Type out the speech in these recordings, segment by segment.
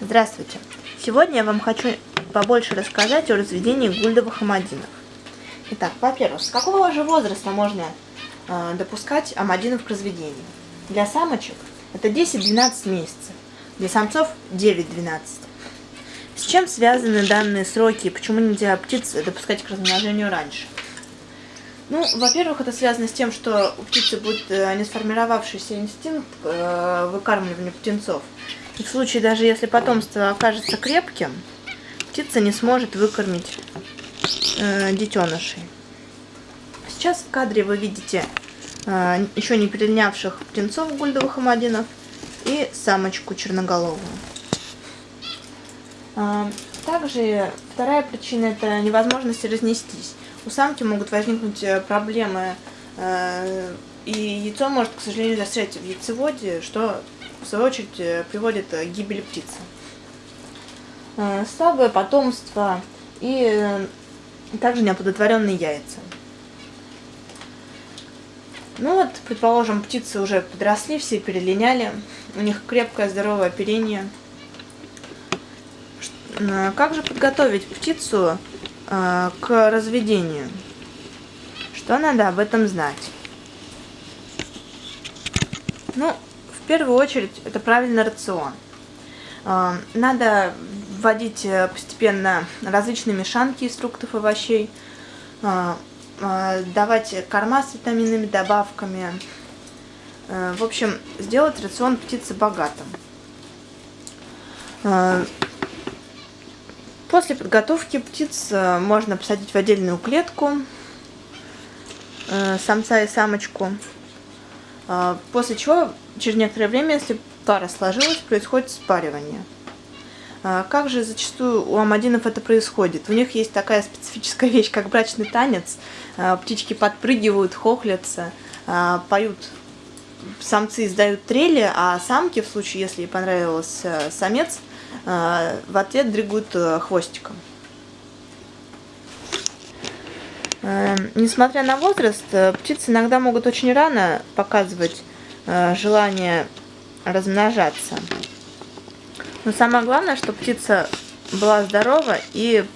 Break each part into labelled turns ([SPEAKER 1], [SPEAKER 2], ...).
[SPEAKER 1] Здравствуйте! Сегодня я вам хочу побольше рассказать о разведении гульдовых амадинов. Итак, во-первых, с какого же возраста можно э, допускать амадинов к разведению? Для самочек это 10-12 месяцев, для самцов 9-12. С чем связаны данные сроки и почему нельзя птиц допускать к размножению раньше? Ну, во-первых, это связано с тем, что у птицы будет э, не сформировавшийся инстинкт э, выкармливания птенцов. И в случае, даже если потомство окажется крепким, птица не сможет выкормить э, детенышей. Сейчас в кадре вы видите э, еще не перелинявших птенцов гульдовых амадинов и самочку черноголовую. Э, также вторая причина это невозможность разнестись. У самки могут возникнуть э, проблемы, э, и яйцо может, к сожалению, застрять в яйцеводе, что в свою очередь э, приводит к гибели птицы. Э, слабое потомство и э, также неоплодотворенные яйца. Ну вот, предположим, птицы уже подросли, все перелиняли, у них крепкое здоровое оперение. Как же подготовить птицу к разведению? Что надо об этом знать? Ну, первую очередь это правильный рацион. А, надо вводить э, постепенно различные мешанки из фруктов и овощей, а, а, давать корма с витаминными добавками. Э, в общем, сделать рацион птицы богатым. После подготовки птиц э, можно посадить в отдельную клетку самца и самочку. После чего Через некоторое время, если пара сложилась, происходит спаривание. А, как же зачастую у амадинов это происходит? У них есть такая специфическая вещь, как брачный танец. А, птички подпрыгивают, хохлятся, а, поют. Самцы издают трели, а самки, в случае, если ей понравился самец, в ответ дрыгают хвостиком. Несмотря на возраст, птицы иногда могут очень рано показывать Э, желание размножаться. Но самое главное, чтобы птица была здорова и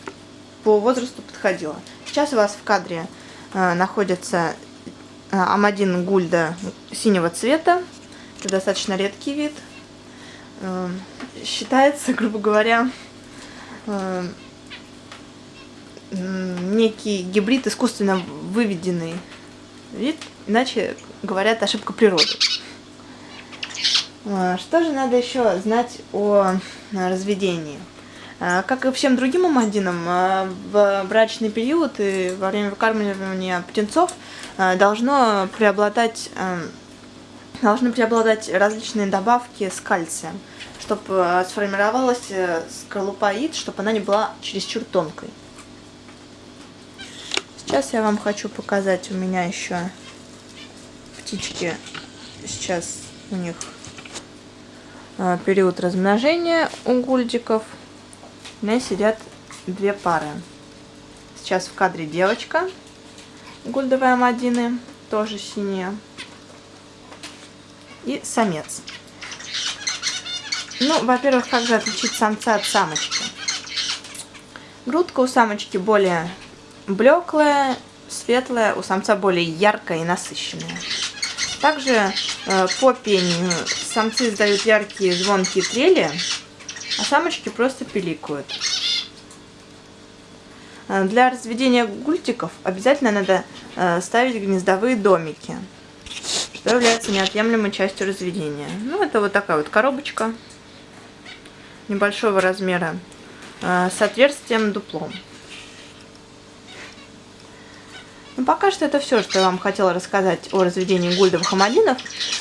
[SPEAKER 1] по возрасту подходила. Сейчас у вас в кадре э, находится э, Амадин гульда синего цвета. Это достаточно редкий вид. Э, считается, грубо говоря, э, некий гибрид искусственно выведенный вид, иначе говорят ошибка природы. А, что же надо еще знать о разведении? А, как и всем другим амадинам, а, в брачный период и во время выкармливания птенцов должно преобладать, должны преобладать различные добавки с кальцием, чтобы сформировалась э, скорлупа яиц, чтобы она не была чересчур тонкой. Сейчас я вам хочу показать, у меня еще птички, сейчас у них а, период размножения у гульдиков. У меня сидят две пары. Сейчас в кадре девочка, гульдовые амадины, тоже синяя. И самец. Ну, во-первых, как же отличить самца от самочки? Грудка у самочки более блеклая, светлая, у самца более яркая и насыщенная. Также э, по пению самцы издают яркие звонкие трели, а самочки просто пиликают. Э, для разведения гультиков обязательно надо э, ставить гнездовые домики, что является неотъемлемой частью разведения. Ну, это вот такая вот коробочка небольшого размера э, с отверстием Ну, пока что это все, что я вам хотела рассказать о разведении гульдовых амадинов.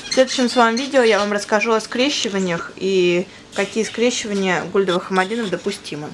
[SPEAKER 1] В следующем своем видео я вам расскажу о скрещиваниях и какие скрещивания гульдовых амадинов допустимы.